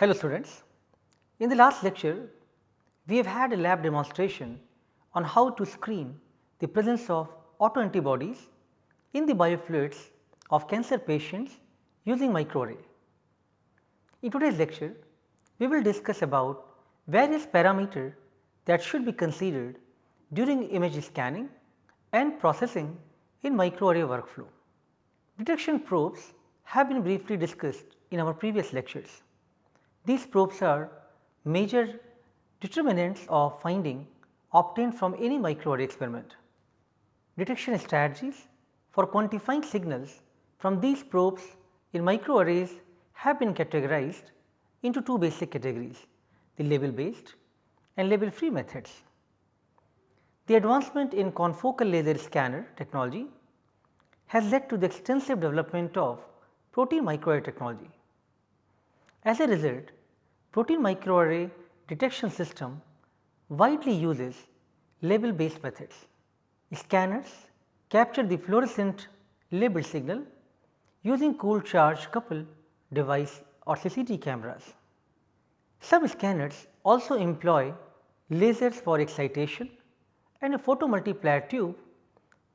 Hello students. In the last lecture, we have had a lab demonstration on how to screen the presence of autoantibodies in the biofluids of cancer patients using microarray. In today's lecture, we will discuss about various parameters that should be considered during image scanning and processing in microarray workflow. Detection probes have been briefly discussed in our previous lectures. These probes are major determinants of finding obtained from any microarray experiment. Detection strategies for quantifying signals from these probes in microarrays have been categorized into two basic categories the label based and label free methods. The advancement in confocal laser scanner technology has led to the extensive development of protein microarray technology. As a result, protein microarray detection system widely uses label based methods. Scanners capture the fluorescent label signal using cold charge couple device or CCD cameras. Some scanners also employ lasers for excitation and a photomultiplier tube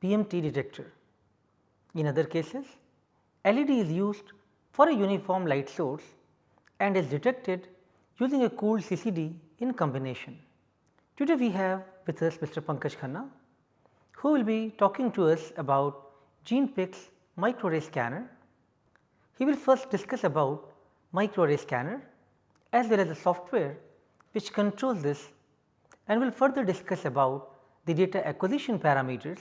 PMT detector. In other cases, LED is used for a uniform light source and is detected using a cooled CCD in combination. Today we have with us Mr. Pankaj Khanna who will be talking to us about GenePix microarray scanner. He will first discuss about microarray scanner as well as the software which controls this and will further discuss about the data acquisition parameters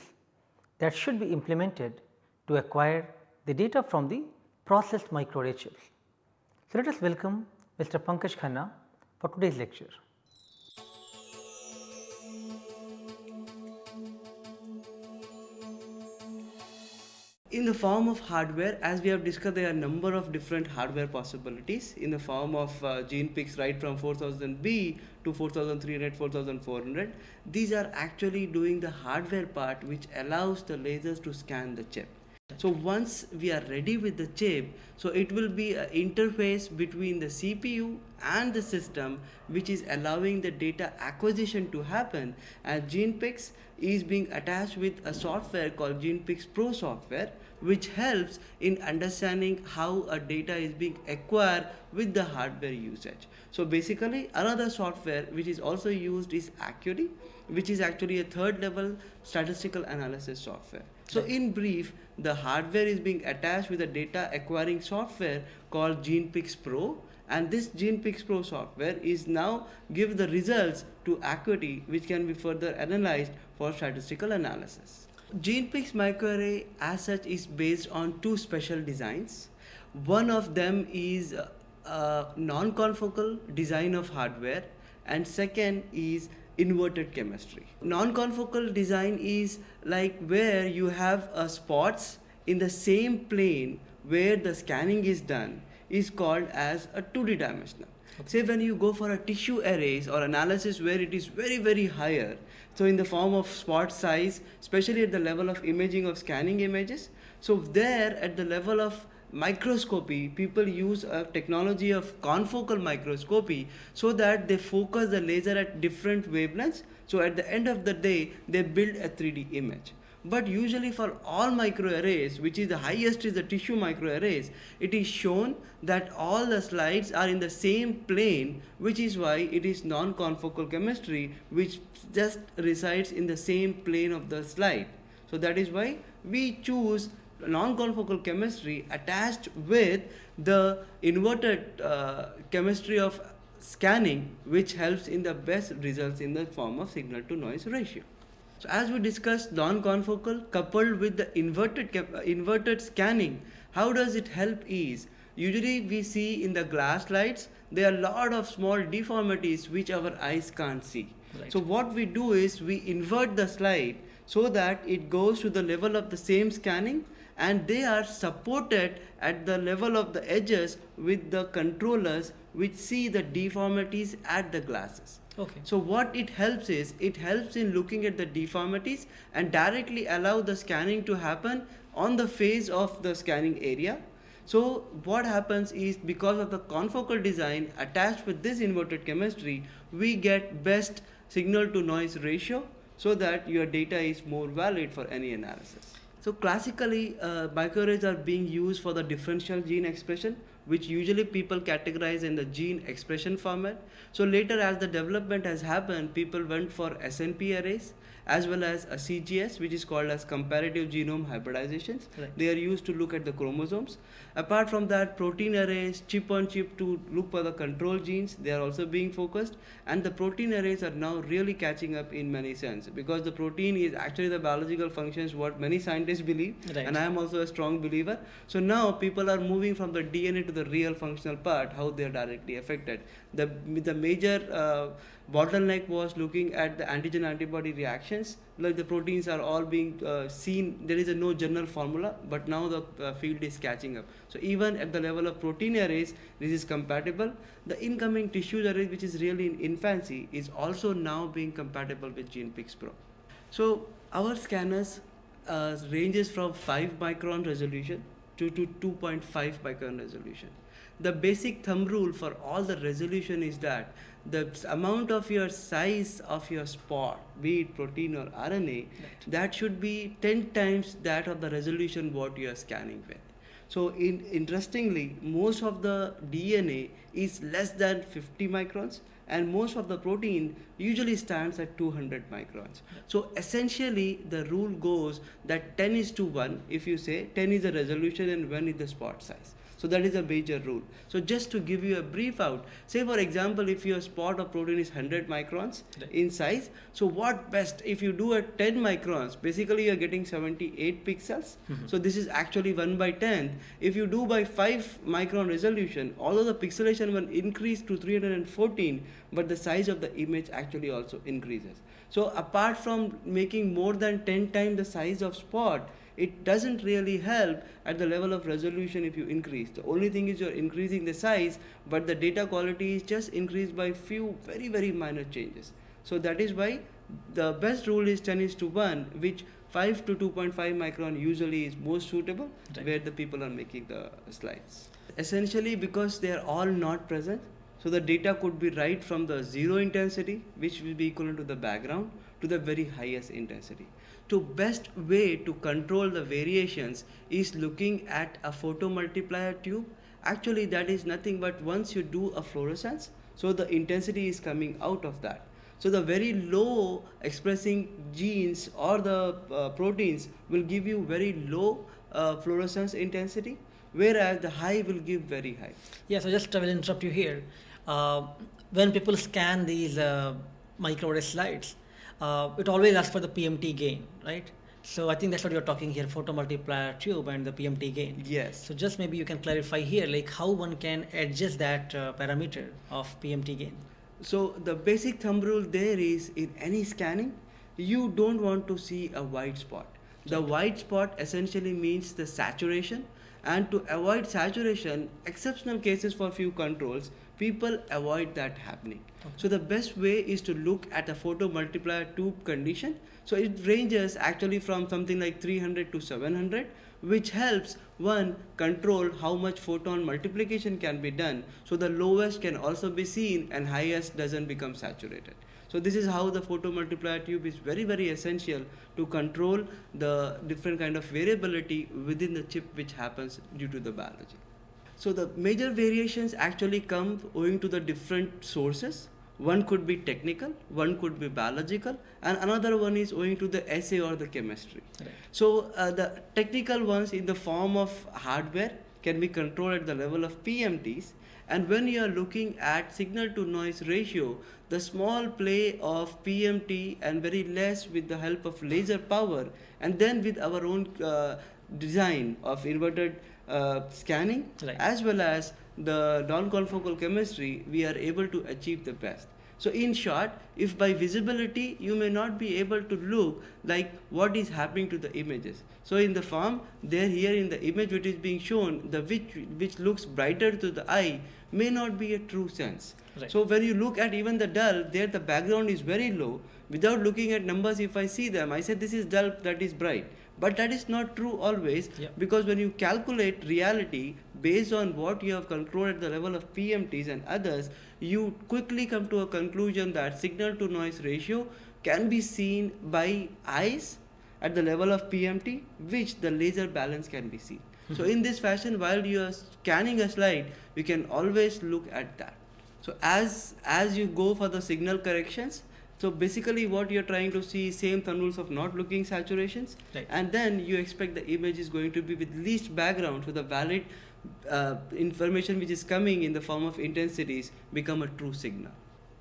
that should be implemented to acquire the data from the processed microarray chips. So, let us welcome Mr. Pankaj Khanna for today's lecture. in the form of hardware as we have discussed there are a number of different hardware possibilities in the form of uh, picks, right from 4000B to 4300 4400 these are actually doing the hardware part which allows the lasers to scan the chip so once we are ready with the chip so it will be an interface between the CPU and the system which is allowing the data acquisition to happen and GenePix is being attached with a software called GenePix Pro software which helps in understanding how a data is being acquired with the hardware usage. So basically another software which is also used is Acuity which is actually a third level statistical analysis software. So in brief the hardware is being attached with a data acquiring software called GenePix Pro and this GenePix Pro software is now give the results to Acuity which can be further analyzed for statistical analysis. GenePix microarray as such is based on two special designs. One of them is a non-confocal design of hardware and second is inverted chemistry. Non-confocal design is like where you have uh, spots in the same plane where the scanning is done is called as a 2D dimensional. Okay. Say when you go for a tissue arrays or analysis where it is very very higher, so in the form of spot size, especially at the level of imaging of scanning images, so there at the level of microscopy, people use a technology of confocal microscopy so that they focus the laser at different wavelengths. So at the end of the day, they build a 3D image. But usually for all microarrays, which is the highest is the tissue microarrays, it is shown that all the slides are in the same plane, which is why it is non-confocal chemistry, which just resides in the same plane of the slide. So that is why we choose non-confocal chemistry attached with the inverted uh, chemistry of scanning which helps in the best results in the form of signal to noise ratio. So as we discussed non-confocal coupled with the inverted, uh, inverted scanning, how does it help is usually we see in the glass slides there are a lot of small deformities which our eyes can't see. Right. So what we do is we invert the slide so that it goes to the level of the same scanning and they are supported at the level of the edges with the controllers which see the deformities at the glasses. Okay. So what it helps is it helps in looking at the deformities and directly allow the scanning to happen on the face of the scanning area. So what happens is because of the confocal design attached with this inverted chemistry, we get best signal to noise ratio so that your data is more valid for any analysis. So classically, uh, microarrays are being used for the differential gene expression, which usually people categorize in the gene expression format. So later as the development has happened, people went for SNP arrays as well as a CGH, which is called as comparative genome hybridizations. Right. They are used to look at the chromosomes. Apart from that, protein arrays, chip on chip to look for the control genes, they are also being focused. And the protein arrays are now really catching up in many sense because the protein is actually the biological functions what many scientists believe, Right. and I am also a strong believer. So now people are moving from the DNA to the real functional part, how they are directly affected. The the major uh, bottleneck was looking at the antigen antibody reactions like the proteins are all being uh, seen there is a no general formula but now the uh, field is catching up. So even at the level of protein arrays this is compatible. The incoming tissue array which is really in infancy is also now being compatible with genepix pro. So our scanners uh, ranges from 5 micron resolution to, to 2.5 micron resolution. The basic thumb rule for all the resolution is that the amount of your size of your spot, be it protein or RNA, that should be 10 times that of the resolution what you are scanning with. So in, interestingly, most of the DNA is less than 50 microns and most of the protein usually stands at 200 microns. So essentially the rule goes that 10 is to 1 if you say 10 is the resolution and 1 is the spot size. So that is a major rule. So just to give you a brief out, say for example if your spot of protein is 100 microns Right. in size, so what best if you do at 10 microns, basically you're getting 78 pixels. Mm-hmm. So this is actually 1 by 10. If you do by 5 micron resolution, although the pixelation will increase to 314, but the size of the image actually also increases. So apart from making more than 10 times the size of spot, it doesn't really help at the level of resolution if you increase. The only thing is you're increasing the size, but the data quality is just increased by few very very minor changes. So that is why the best rule is 10 is to 1, which 5 to 2.5 micron usually is most suitable Right. where the people are making the slides. Essentially because they are all not present, so the data could be right from the zero intensity, which will be equivalent to the background, to the very highest intensity. To best way to control the variations is looking at a photomultiplier tube. Actually, that is nothing but once you do a fluorescence, so the intensity is coming out of that. So the very low expressing genes or the uh, proteins will give you very low uh, fluorescence intensity, whereas the high will give very high. Yeah, so just I will interrupt you here. Uh, when people scan these uh, microarray slides, uh, it always asks for the PMT gain, right? So I think that's what you're talking here, photomultiplier tube and the PMT gain. Yes. So just maybe you can clarify here, like how one can adjust that uh, parameter of PMT gain. So the basic thumb rule there is in any scanning, you don't want to see a white spot. The white spot essentially means the saturation and to avoid saturation, exceptional cases for few controls, people avoid that happening. So the best way is to look at a photomultiplier tube condition. So it ranges actually from something like 300 to 700 which helps one control how much photon multiplication can be done. So the lowest can also be seen and highest doesn't become saturated. So this is how the photomultiplier tube is very very essential to control the different kind of variability within the chip which happens due to the biology. So the major variations actually come owing to the different sources one could be technical one could be biological and another one is owing to the assay or the chemistry Right. so uh, the technical ones in the form of hardware can be controlled at the level of PMTs and when you are looking at signal to noise ratio the small play of PMT and very less with the help of laser power and then with our own uh, design of inverted uh, scanning Right. as well as the non-confocal chemistry we are able to achieve the best so in short if by visibility you may not be able to look like what is happening to the images so in the form there here in the image which is being shown the which which looks brighter to the eye may not be a true sense Right. so when you look at even the dull there the background is very low without looking at numbers if i see them i said this is dull that is bright But that is not true always Yeah. because when you calculate reality based on what you have concluded at the level of PMTs and others, you quickly come to a conclusion that signal to noise ratio can be seen by eyes at the level of PMT, which the laser balance can be seen. so mm-hmm. in this fashion, while you are scanning a slide, you can always look at that. So as as you go for the signal corrections, so basically what you're trying to see same thumb rules of not looking saturations, Right. and then you expect the image is going to be with least background, so the valid uh, information which is coming in the form of intensities become a true signal.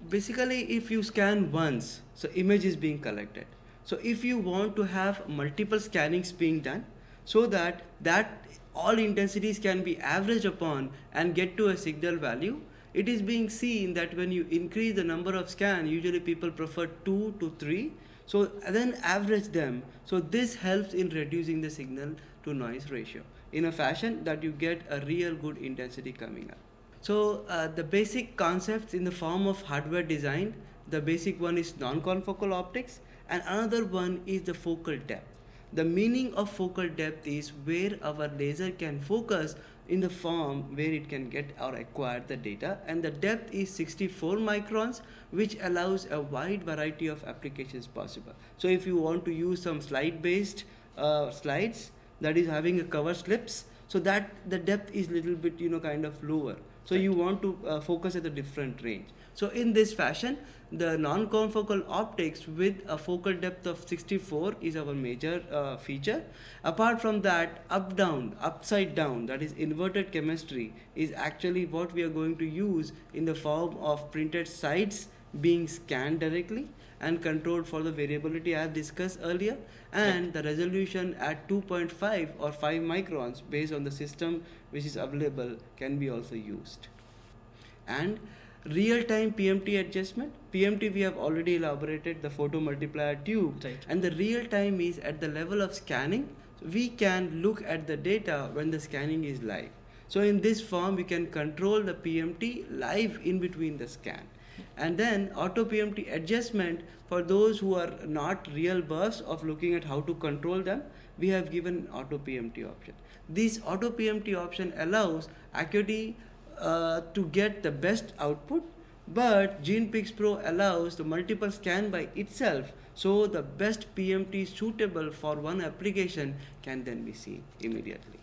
Basically, if you scan once, so image is being collected. So if you want to have multiple scannings being done, so that that all intensities can be averaged upon and get to a signal value, it is being seen that when you increase the number of scan, usually people prefer two to three. So then average them. So this helps in reducing the signal to noise ratio in a fashion that you get a real good intensity coming up. So uh, the basic concepts in the form of hardware design, the basic one is non-confocal optics and another one is the focal depth. The meaning of focal depth is where our laser can focus in the form where it can get or acquire the data and the depth is 64 microns which allows a wide variety of applications possible. So if you want to use some slide based uh, slides that is having a cover slips so that the depth is little bit you know kind of lower. So you want to uh, focus at a different range. So in this fashion the non-confocal optics with a focal depth of 64 is our major uh, feature. Apart from that up down upside down that is inverted chemistry is actually what we are going to use in the form of printed sites being scanned directly and controlled for the variability as discussed earlier and the resolution at 2.5 or 5 microns based on the system which is available can be also used. And real time PMT adjustment. PMT we have already elaborated the photo multiplier tube. Right. and the real time is at the level of scanning. We can look at the data when the scanning is live. So in this form we can control the PMT live in between the scan and then auto PMT adjustment for those who are not real buffs of looking at how to control them we have given auto PMT option this auto PMT option allows Acuity uh, to get the best output but GenePix Pro allows the multiple scan by itself so the best PMT suitable for one application can then be seen immediately.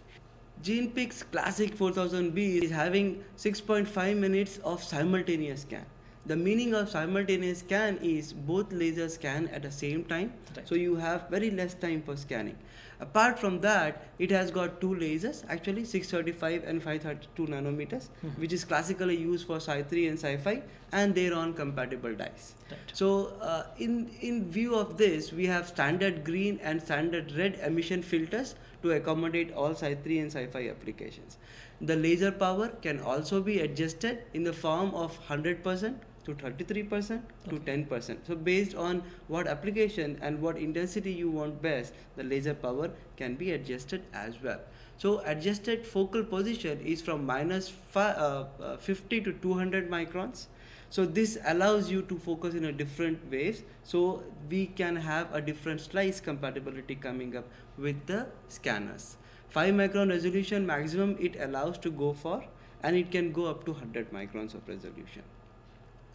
GenePix Classic 4000B is having 6.5 minutes of simultaneous scan. The meaning of simultaneous scan is both lasers scan at the same time, Right. so you have very less time for scanning. Apart from that, it has got two lasers, actually 635 and 532 nanometers, which is classically used for Cy3 and Cy5, and they're on compatible dyes. Right. So, uh, in in view of this, we have standard green and standard red emission filters to accommodate all Cy3 and Cy5 applications. The laser power can also be adjusted in the form of 100% to 33% to 10%. So based on what application and what intensity you want best, the laser power can be adjusted as well. So adjusted focal position is from minus uh, uh, 50 to 200 microns. So this allows you to focus in a different ways. So we can have a different slice compatibility coming up with the scanners. 5 micron resolution maximum it allows to go for and it can go up to 100 microns of resolution.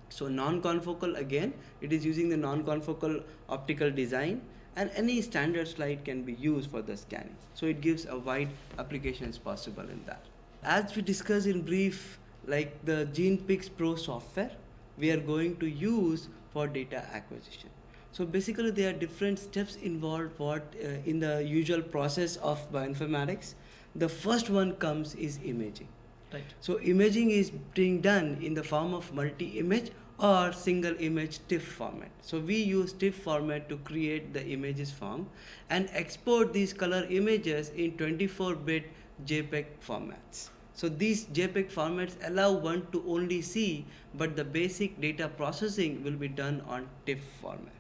So non-confocal again, it is using the non-confocal optical design and any standard slide can be used for the scanning. So it gives a wide applications possible in that. As we discussed in brief, like the GenePix Pro software, we are going to use for data acquisition. So basically there are different steps involved what uh, in the usual process of bioinformatics. The first one comes is imaging. Right. So imaging is being done in the form of multi-image or single image TIFF format. So we use TIFF format to create the images form and export these color images in 24-bit JPEG formats. So these JPEG formats allow one to only see, but the basic data processing will be done on TIFF format.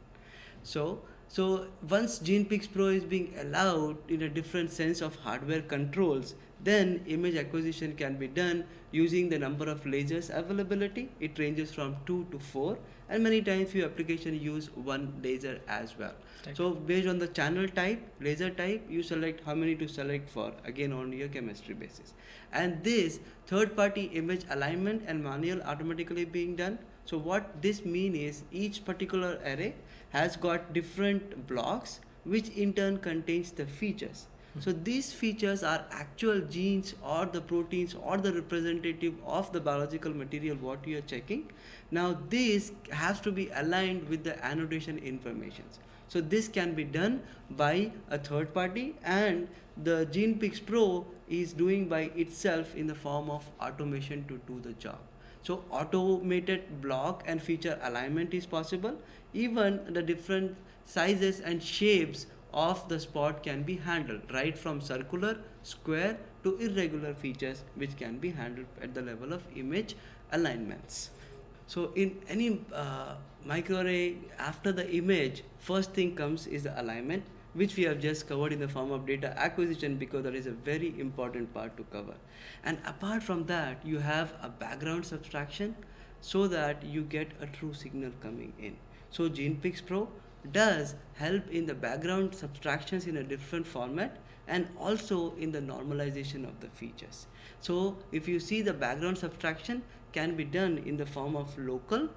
So So once GenePix Pro is being allowed in a different sense of hardware controls, then image acquisition can be done using the number of lasers availability. It ranges from two to four, and many times few applications use one laser as well. Right. So based on the channel type, laser type, you select how many to select for again on your chemistry basis. And this third party image alignment and manual automatically being done. So what this mean is each particular array has got different blocks which in turn contains the features. So these features are actual genes or the proteins or the representative of the biological material what you are checking. Now this has to be aligned with the annotation informations. So this can be done by a third party and the GenePix Pro is doing by itself in the form of automation to do the job. So automated block and feature alignment is possible. Even the different sizes and shapes of the spot can be handled right from circular, square to irregular features which can be handled at the level of image alignments. So in any uh, microarray after the image first thing comes is the alignment which we have just covered in the form of data acquisition because that is a very important part to cover. And apart from that you have a background subtraction so that you get a true signal coming in. So GenePix Pro does help in the background subtractions in a different format and also in the normalization of the features. So if you see the background subtraction can be done in the form of local,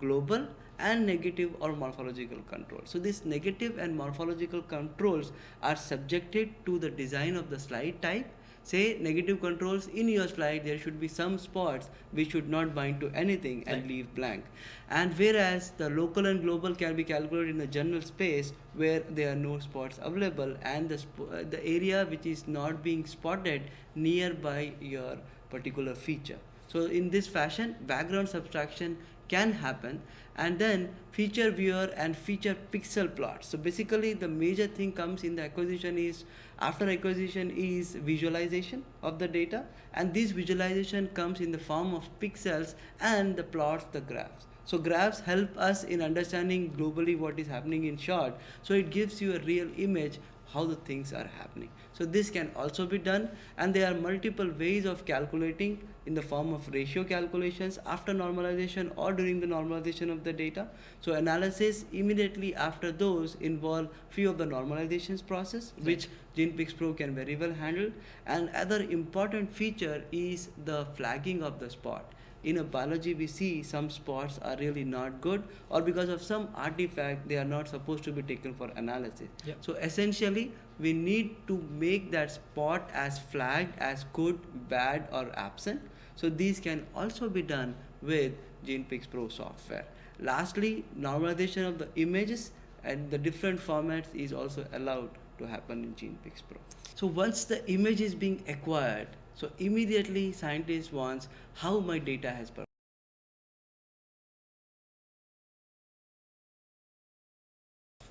global and negative or morphological control. So these negative and morphological controls are subjected to the design of the slide type say negative controls in your slide there should be some spots which should not bind to anything and Right. leave blank. And whereas the local and global can be calculated in the general space where there are no spots available and the, sp- uh, the area which is not being spotted nearby your particular feature. So in this fashion background subtraction can happen and then feature viewer and feature pixel plots so basically the major thing comes in the acquisition is after acquisition is visualization of the data and this visualization comes in the form of pixels and the plots the graphs. So graphs help us in understanding globally what is happening in short. So it gives you a real image how the things are happening. So this can also be done and there are multiple ways of calculating in the form of ratio calculations after normalization or during the normalization of the data. So analysis immediately after those involve few of the normalizations process which GenePix Pro can very well handle and other important feature is the flagging of the spot. In a biology we see some spots are really not good or because of some artifact they are not supposed to be taken for analysis. So essentially we need to make that spot as flagged as good bad or absent. So these can also be done with GenePix Pro software. Lastly normalization of the images and the different formats is also allowed to happen in GenePix Pro. So once the image is being acquired so immediately scientist wants how my data has performed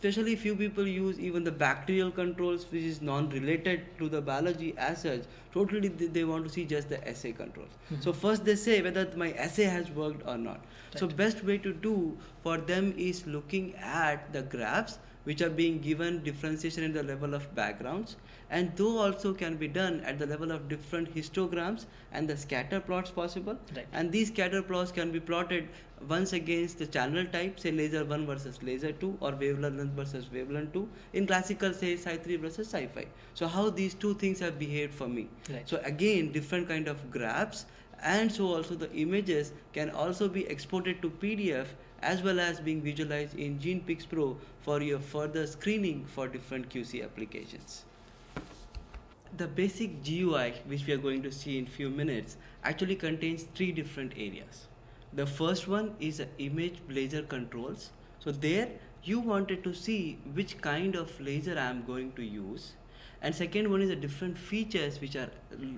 especially few people use even the bacterial controls which is non-related to the biology as such totally they, they want to see just the assay controls. Mm-hmm. So first they say whether my assay has worked or not. So best way to do for them is looking at the graphs which are being given differentiation at the level of backgrounds and though also can be done at the level of different histograms and the scatter plots possible Right. and these scatter plots can be plotted once against the channel type say laser 1 versus laser 2 or wavelength versus wavelength 2 in classical say Cy 3 versus Cy 5 so how these two things have behaved for me Right. so again different kind of graphs and so also the images can also be exported to pdf as well as being visualized in GenePix Pro for your further screening for different QC applications the basic GUI which we are going to see in few minutes actually contains three different areas. The first one is image laser controls. So there you wanted to see which kind of laser I am going to use. And second one is the different features which are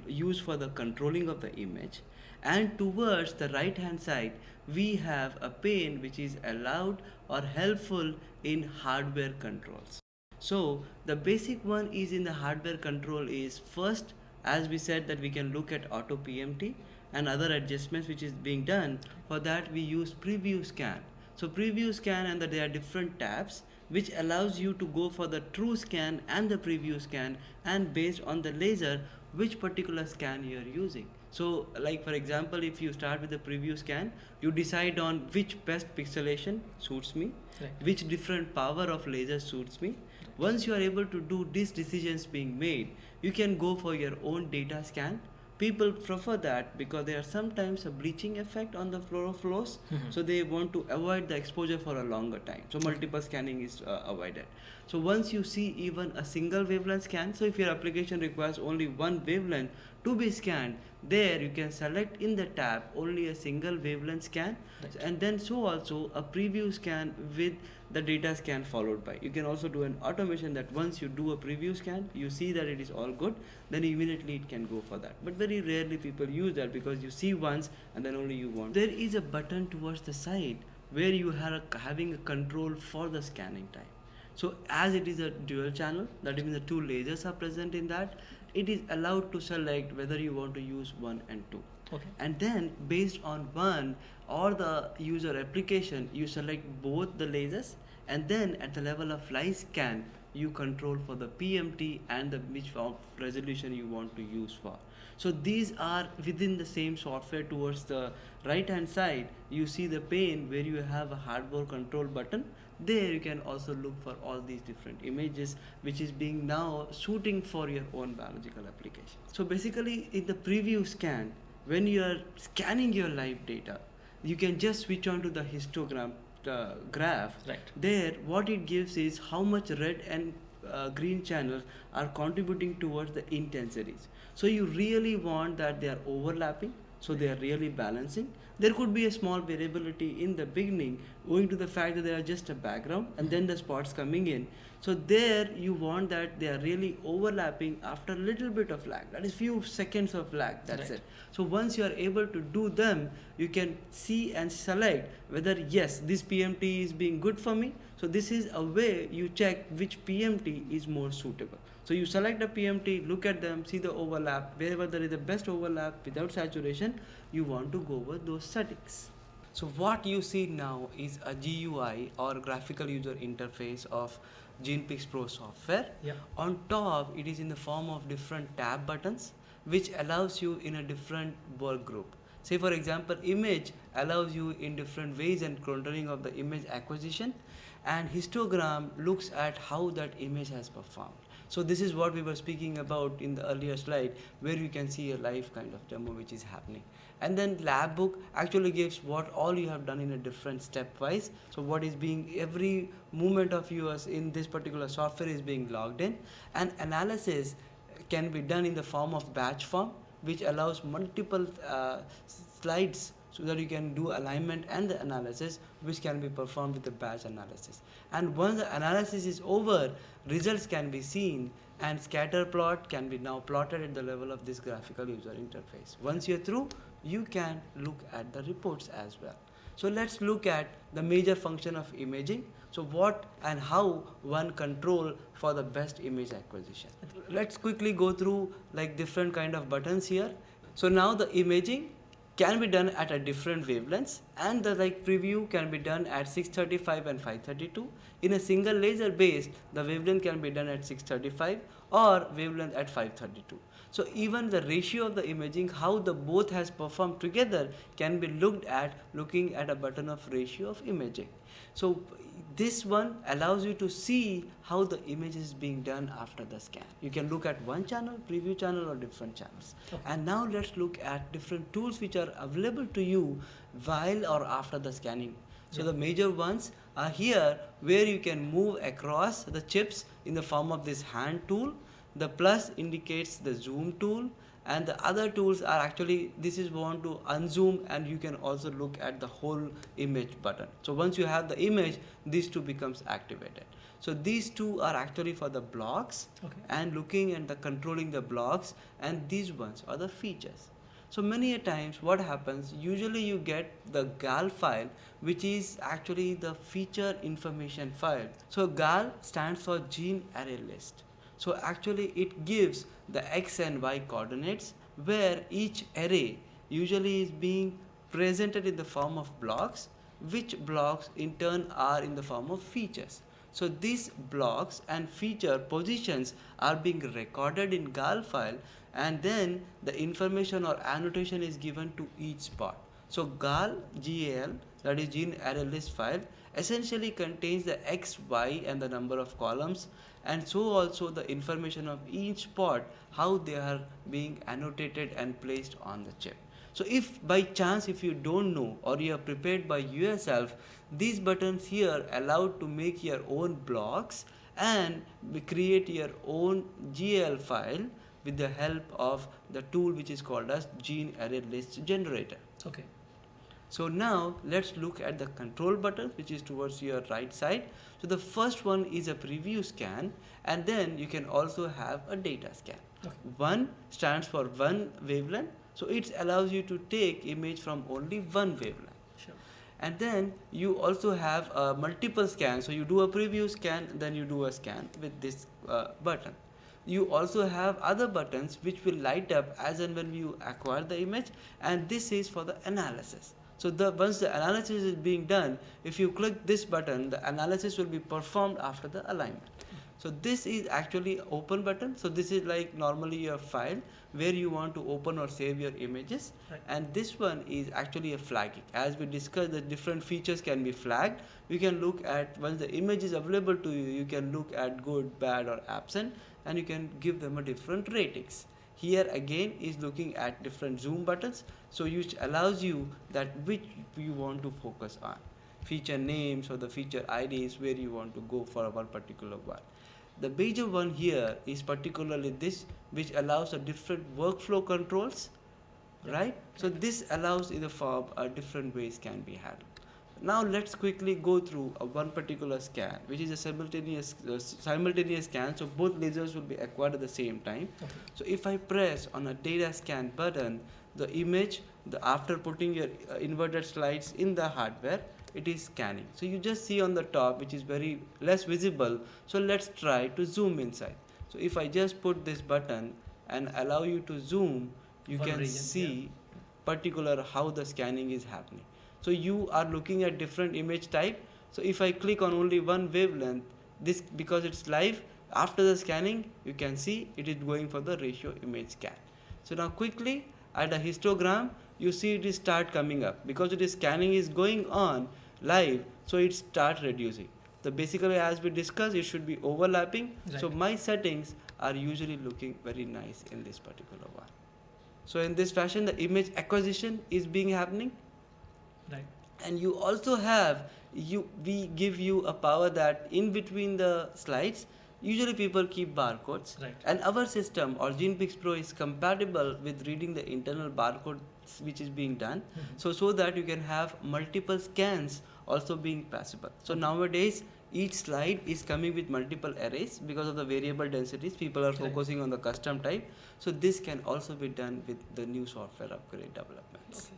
used for the controlling of the image. And towards the right hand side we have a pane which is allowed or helpful in hardware controls. So the basic one is in the hardware control is first as we said that we can look at auto PMT and other adjustments which is being done for that we use preview scan. So preview scan and that there are different tabs which allows you to go for the true scan and the preview scan and based on the laser which particular scan you are using. So like for example if you start with the preview scan you decide on which best pixelation suits me, Right. which different power of laser suits me. Once you are able to do these decisions being made, you can go for your own data scan. People prefer that because there are sometimes a bleaching effect on the fluorophores, Mhm. so they want to avoid the exposure for a longer time. So multiple scanning is uh, avoided. So once you see even a single wavelength scan, so if your application requires only one wavelength to be scanned, there you can select in the tab only a single wavelength scan. Right. and then so also a preview scan with the data scan followed by. You can also do an automation that once you do a preview scan you see that it is all good then immediately it can go for that. But very rarely people use that because you see once and then only you want. There is a button towards the side where you are having a control for the scanning time. So as it is a dual channel that means the two lasers are present in that it is allowed to select whether you want to use one and two Okay. and then based on one or the user application you select both the lasers and then at the level of fly scan you control for the PMT and the which resolution you want to use for so these are within the same software towards the right hand side you see the pane where you have a hardware control button there you can also look for all these different images which is being now shooting for your own biological application. So basically in the preview scan when you are scanning your live data you can just switch on to the histogram uh, graph. Right. there what it gives is how much red and uh, green channels are contributing towards the intensities. So you really want that they are overlapping so they are really balancing there could be a small variability in the beginning owing to the fact that they are just a background and then the spots coming in so there you want that they are really overlapping after a little bit of lag that is few seconds of lag that's Right. it so once you are able to do them, you can see and select whether yes, this PMT is being good for me. So this is a way you check which PMT is more suitable. So you select a PMT, look at them, see the overlap. Wherever there is the best overlap without saturation, you want to go over those settings. So what you see now is a GUI or graphical user interface of GenePix Pro software. Yeah. On top, it is in the form of different tab buttons, which allows you in a different work group. Say for example, image allows you in different ways and controlling of the image acquisition and histogram looks at how that image has performed. So this is what we were speaking about in the earlier slide where you can see a live kind of demo which is happening. And then lab book actually gives what all you have done in a different stepwise. So what is being every movement of yours in this particular software is being logged in and analysis can be done in the form of batch form which allows multiple uh, slides so that you can do alignment and the analysis which can be performed with the batch analysis. And once the analysis is over results can be seen and scatter plot can be now plotted at the level of this graphical user interface. Once you're through you can look at the reports as well. So let's look at the major function of imaging. So what and how one control for the best image acquisition. Let's quickly go through like different kind of buttons here. So now the imaging can be done at a different wavelengths and the like preview can be done at 635 and 532 in a single laser base the wavelength can be done at 635 or wavelength at 532 so even the ratio of the imaging how the both has performed together can be looked at looking at a button of ratio of imaging. So this one allows you to see how the image is being done after the scan. You can look at one channel, preview channel or different channels. Okay. And now let's look at different tools which are available to you while or after the scanning. So Yeah. the major ones are here where you can move across the chips in the form of this hand tool. The plus indicates the zoom tool and the other tools are actually this is want to unzoom and you can also look at the whole image button. So once you have the image these two becomes activated. So these two are actually for the blocks Okay. and looking and the controlling the blocks and these ones are the features. So many a times what happens usually you get the gal file which is actually the feature information file. So gal stands for gene array list so actually it gives the x and y coordinates where each array usually is being presented in the form of blocks which blocks in turn are in the form of features So these blocks and feature positions are being recorded in GAL file and then the information or annotation is given to each spot. So GAL GAL that is gene array list file essentially contains the x, y and the number of columns and so also the information of each spot how they are being annotated and placed on the chip. So if by chance if you don't know or you are prepared by yourself these buttons here allow to make your own blocks and create your own GL file with the help of the tool which is called as gene array list generator. Okay. So now let's look at the control button which is towards your right side. So the first one is a preview scan and then you can also have a data scan. Okay. One stands for one wavelength so it allows you to take image from only one wavelength Sure. and then you also have uh, multiple scans so you do a preview scan then you do a scan with this uh, button you also have other buttons which will light up as and when you acquire the image and this is for the analysis so the once the analysis is being done if you click this button the analysis will be performed after the alignment. So this is actually open button. So this is like normally your file where you want to open or save your images. Right. and this one is actually a flagging as we discussed the different features can be flagged. You can look at once the image is available to you you can look at good bad or absent and you can give them a different ratings here again is looking at different zoom buttons so which allows you that which you want to focus on. Feature names or the feature IDs where you want to go for one particular one. The major one here is particularly this which allows a different workflow controls right? So this allows in the form uh, different ways can be handled now let's quickly go through uh, one particular scan which is a simultaneous uh, simultaneous scan so both lasers will be acquired at the same time Okay. so if I press on a data scan button, the image, the after putting your uh, inverted slides in the hardware, it is scanning. So you just see on the top, which is very less visible. So let's try to zoom inside. So if I just put this button and allow you to zoom, you can region, see particular how the scanning is happening. So you are looking at different image type. So if I click on only one wavelength, this because it's live, after the scanning, you can see it is going for the ratio image scan. So now quickly at a histogram, you see it is start coming up because it is scanning is going on live, so it start reducing. So basically as we discussed, it should be overlapping. So my settings are usually looking very nice in this particular one. So in this fashion, the image acquisition is being happening Right. And you also have you we give you a power that in between the slides usually people keep barcodes Right. and our system or genepix pro is compatible with reading the internal barcode which is being done Mhm. so so that you can have multiple scans also being possible so nowadays each slide is coming with multiple arrays because of the variable densities people are Right. focusing on the custom type so this can also be done with the new software upgrade developments Okay.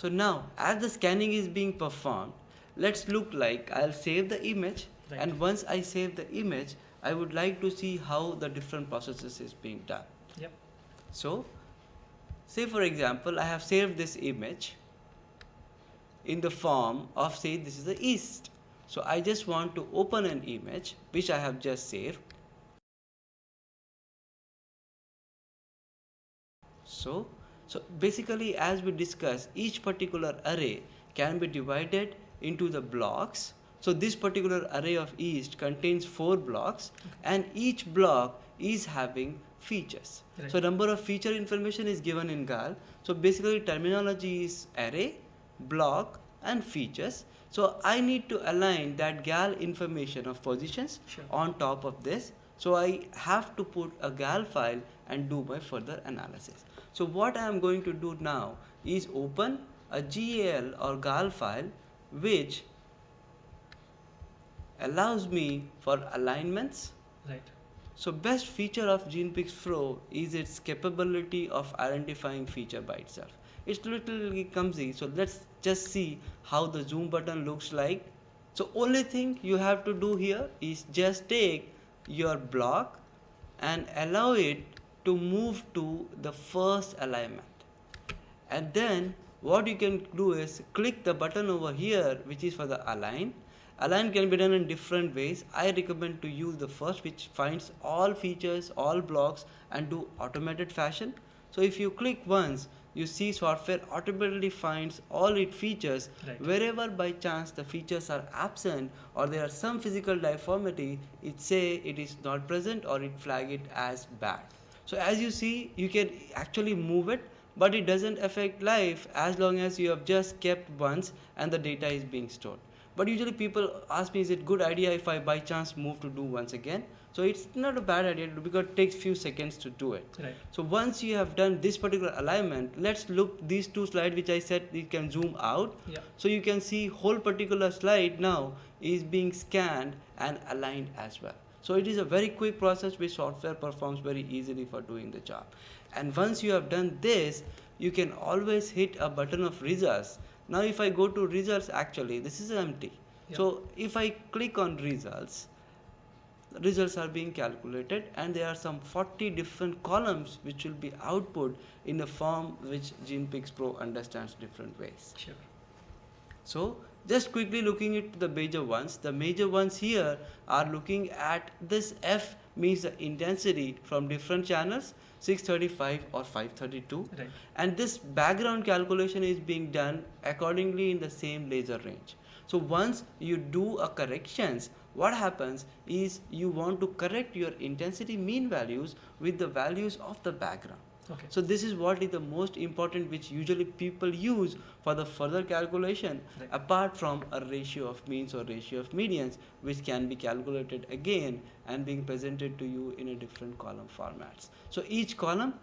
So now, as the scanning is being performed, let's look like I'll save the image Right. and once I save the image, I would like to see how the different processes is being done. Yep. So, say for example, I have saved this image in the form of say this is the east. So I just want to open an image which I have just saved. So, so basically as we discussed, each particular array can be divided into the blocks. So this particular array of east contains four blocks and each block is having features. Right. So number of feature information is given in GAL. So basically terminology is array, block and features. So I need to align that GAL information of positions Sure. on top of this. So I have to put a GAL file and do my further analysis. So what I am going to do now is open a GAL or GAL file which allows me for alignments. Right. So best feature of GenePix Pro is its capability of identifying feature by itself. It's a little clumsy, so let's just see how the zoom button looks like. So only thing you have to do here is just take your block and allow it to move to the first alignment. And then what you can do is click the button over here which is for the align Align can be done in different ways. I recommend to use the first which finds all features, all blocks and do automated fashion. So if you click once, you see software automatically finds all its features Right. wherever by chance the features are absent or there are some physical deformity it say it is not present or it flag it as bad so as you see you can actually move it but it doesn't affect life as long as you have just kept once and the data is being stored. But usually people ask me is it good idea if i by chance move to do once again? So it's not a bad idea because it takes few seconds to do it. Right. so once you have done this particular alignment let's look these two slides which i said you can zoom out. Yeah. so you can see whole particular slide now is being scanned and aligned as well so it is a very quick process which software performs very easily for doing the job and once you have done this you can always hit a button of results now if i go to results actually this is empty Yeah. so if i click on results results are being calculated and there are some 40 different columns which will be output in a form which GenePix Pro understands different ways. Sure. So just quickly looking at the major ones, the major ones here are looking at this F means the intensity from different channels 635 or 532 Right. and this background calculation is being done accordingly in the same laser range. So once you do a corrections, what happens is you want to correct your intensity mean values with the values of the background. Okay. So this is what is the most important which usually people use for the further calculation Right. apart from a ratio of means or ratio of medians which can be calculated again and being presented to you in a different column formats. So each column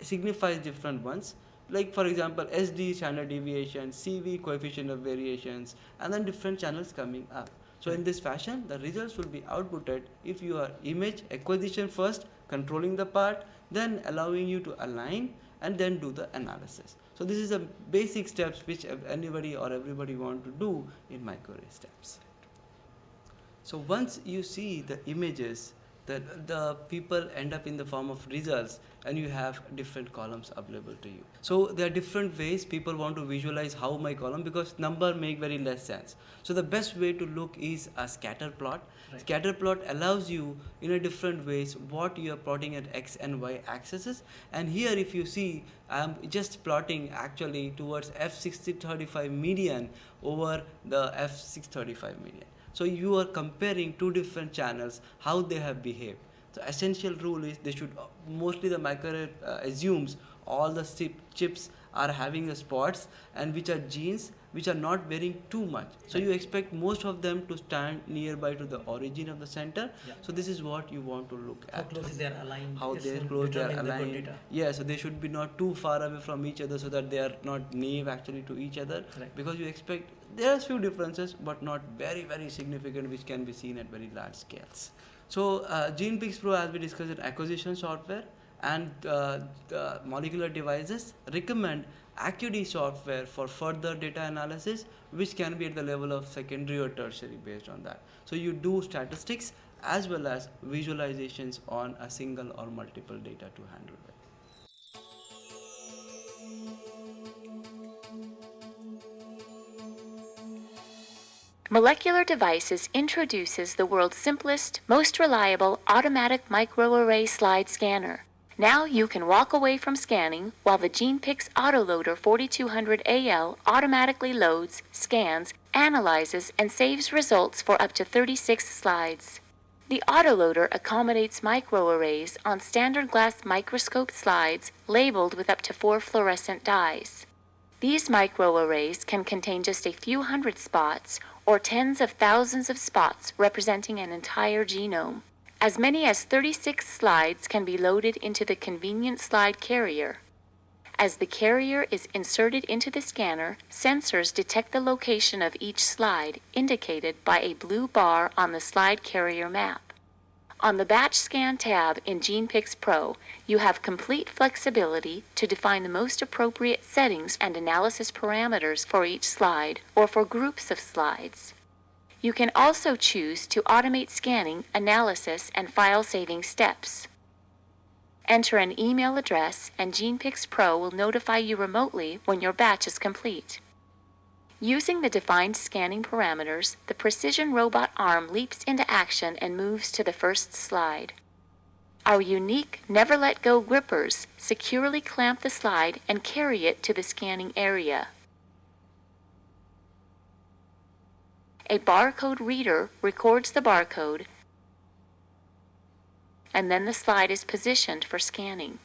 signifies different ones like for example SD standard deviation, CV coefficient of variations and then different channels coming up. So in this fashion the results will be outputted if you are image acquisition first controlling the part then allowing you to align and then do the analysis. So this is a basic steps which anybody or everybody want to do in microarray steps. So once you see the images, the, the people end up in the form of results and you have different columns available to you. So there are different ways people want to visualize how my column because number make very less sense. So the best way to look is a scatter plot. Right. Scatter plot allows you in a different ways what you are plotting at x and y axes and here if you see I am just plotting actually towards f635 median over the f635 median. So you are comparing two different channels, how they have behaved. The essential rule is they should, mostly the micro uh, assumes all the chip, chips are having the spots and which are genes which are not varying too much. So you expect most of them to stand nearby to the origin of the center. Yeah. So this is what you want to look How at How close is their aligned? how they in close they are aligned yeah so they should be not too far away from each other so that they are not naive actually to each other Right. because you expect there are few differences but not very very significant which can be seen at very large scales so uh, GenePix Pro as we discussed in acquisition software and uh, molecular devices recommend Acuity software for further data analysis which can be at the level of secondary or tertiary based on that so you do statistics as well as visualizations on a single or multiple data to handle it. Molecular Devices introduces the world's simplest, most reliable automatic microarray slide scanner. Now you can walk away from scanning while the GenePix Autoloader 4200AL automatically loads, scans, analyzes, and saves results for up to 36 slides. The autoloader accommodates microarrays on standard glass microscope slides labeled with up to four fluorescent dyes. These microarrays can contain just a few hundred spots or tens of thousands of spots representing an entire genome. As many as 36 slides can be loaded into the convenient slide carrier. As the carrier is inserted into the scanner, sensors detect the location of each slide, indicated by a blue bar on the slide carrier map. On the Batch Scan tab in GenePix Pro, you have complete flexibility to define the most appropriate settings and analysis parameters for each slide or for groups of slides. You can also choose to automate scanning, analysis, and file saving steps. Enter an email address and GenePix Pro will notify you remotely when your batch is complete. Using the defined scanning parameters, the precision robot arm leaps into action and moves to the first slide. Our unique never let go grippers securely clamp the slide and carry it to the scanning area. A barcode reader records the barcode and then the slide is positioned for scanning.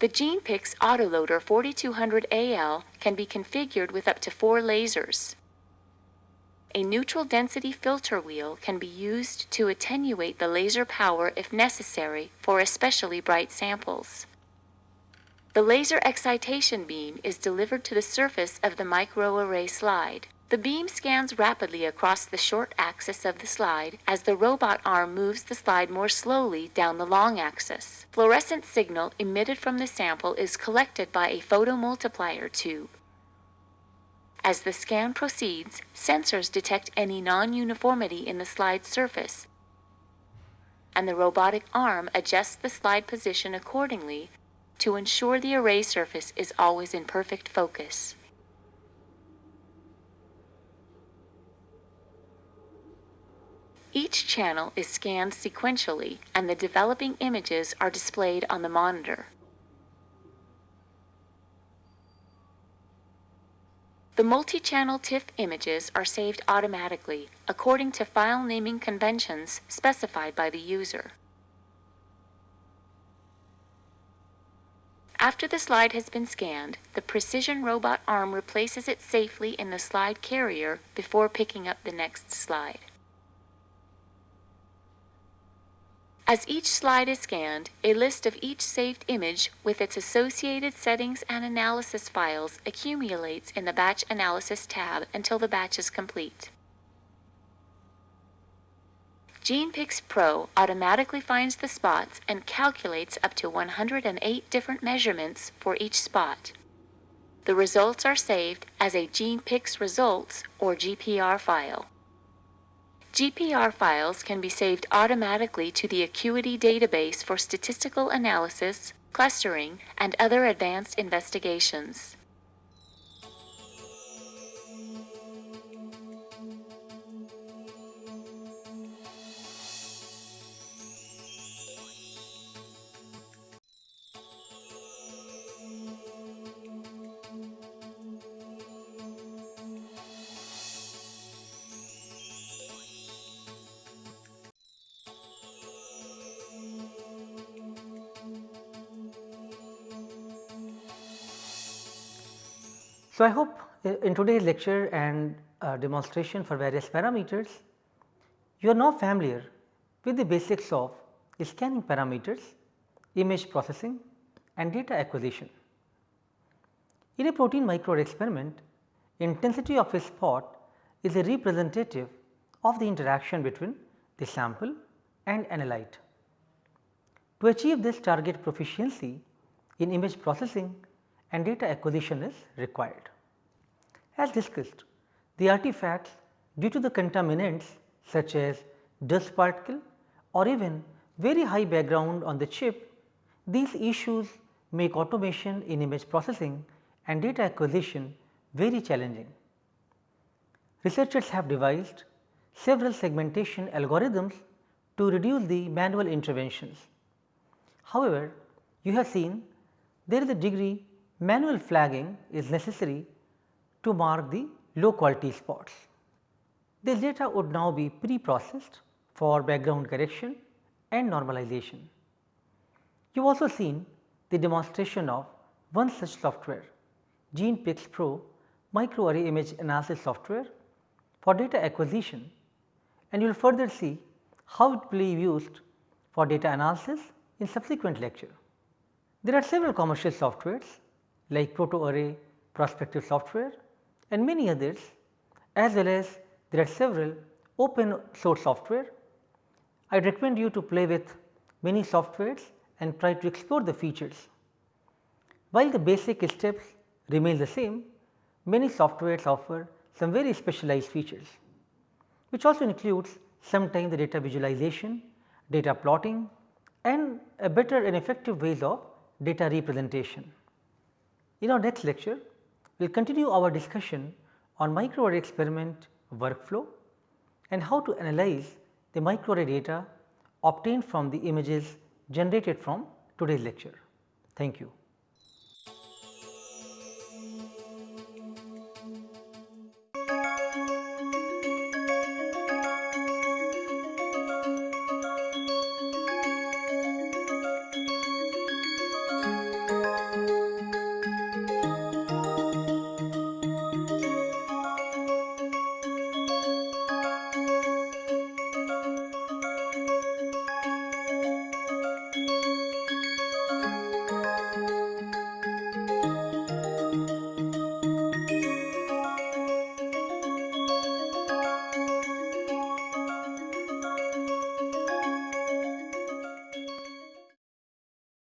The GenePix Autoloader 4200AL can be configured with up to four lasers. A neutral density filter wheel can be used to attenuate the laser power if necessary for especially bright samples. The laser excitation beam is delivered to the surface of the microarray slide. The beam scans rapidly across the short axis of the slide as the robot arm moves the slide more slowly down the long axis. Fluorescent signal emitted from the sample is collected by a photomultiplier tube. As the scan proceeds, sensors detect any non-uniformity in the slide surface, and the robotic arm adjusts the slide position accordingly to ensure the array surface is always in perfect focus. Each channel is scanned sequentially and the developing images are displayed on the monitor. The multi-channel TIFF images are saved automatically according to file naming conventions specified by the user. After the slide has been scanned, the precision robot arm replaces it safely in the slide carrier before picking up the next slide. As each slide is scanned, a list of each saved image with its associated settings and analysis files accumulates in the Batch Analysis tab until the batch is complete. GenePix Pro automatically finds the spots and calculates up to 108 different measurements for each spot. The results are saved as a GenePix Results or GPR file. GPR files can be saved automatically to the Acuity database for statistical analysis, clustering, and other advanced investigations. So, I hope uh, in today's lecture and uh, demonstration for various parameters, you are now familiar with the basics of scanning parameters, image processing and data acquisition. In a protein microarray experiment, intensity of a spot is a representative of the interaction between the sample and analyte. To achieve this target proficiency in image processing and data acquisition is required. As discussed, the artifacts due to the contaminants such as dust particle or even very high background on the chip, these issues make automation in image processing and data acquisition very challenging. Researchers have devised several segmentation algorithms to reduce the manual interventions. However, you have seen there is a degree manual flagging is necessary to mark the low quality spots. This data would now be pre-processed for background correction and normalization. You have also seen the demonstration of one such software GenePix Pro microarray image analysis software for data acquisition and you will further see how it will be used for data analysis in subsequent lecture. There are several commercial softwares like ProtoArray Prospector software and many others as well as there are several open source software. I recommend you to play with many softwares and try to explore the features. While the basic steps remain the same, many softwares offer some very specialized features which also includes sometimes the data visualization, data plotting and a better and effective ways of data representation. In our next lecture, we will continue our discussion on microarray experiment workflow and how to analyze the microarray data obtained from the images generated from today's lecture. Thank you.